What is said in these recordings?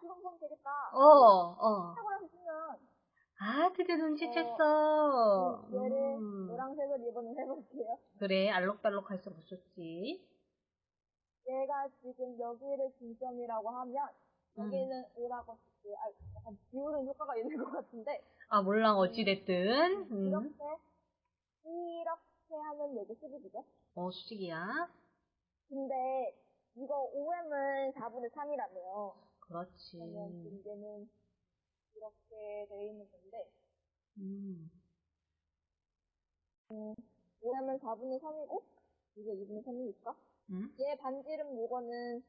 있을까? 어, 어. 색으로 쓰면 아, 드디어 눈치챘어. 얘를 음. 노란색을 이번에 해볼게요. 그래, 알록달록 할수록 좋지. 얘가 지금 여기를 중점이라고 하면 음. 여기는 O라고 쓸게. 아, 약간 비우는 효과가 있는 것 같은데 아, 몰라, 어찌됐든. 음. 이렇게 이렇게 하면 여기 수직이죠? 어, 수직이야. 근데 이거 OM은 4분의 3이라며요. 그렇지. 그러면 문제는 이렇게 돼 있는 건데 음. OM은 4분의 3이고 이게 2분의 3이니까 음? 얘 반지름 요거는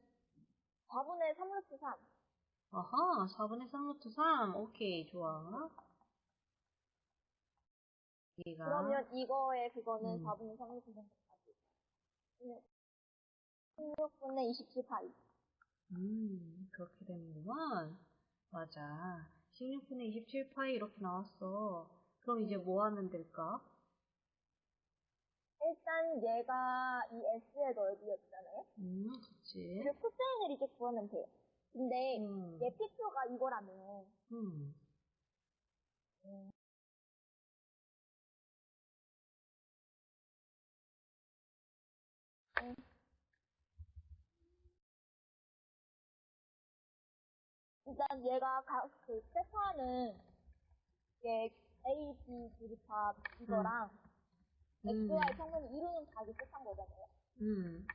4분의 3 루트 3 아하, 4분의 3 루트 3. 오케이, 좋아. 얘가. 그러면 이거의 그거는 음. 4분의 3 루트 3까지 16분의 27 파이 음, 그렇게 되는구만. 맞아. 16분의 27파이 이렇게 나왔어. 그럼 이제 뭐 하면 될까? 일단 얘가 이 S의 넓이였잖아요 음, 그치. 그 코사인을 이제 구하면 돼요 근데 음, 얘 P표가 이거라며 음. 일단 얘가 가, 그 세타는 이게 A, B, 둘합 이거랑 음. XY 평면을 이루는 각이 세타인 거잖아요. 음,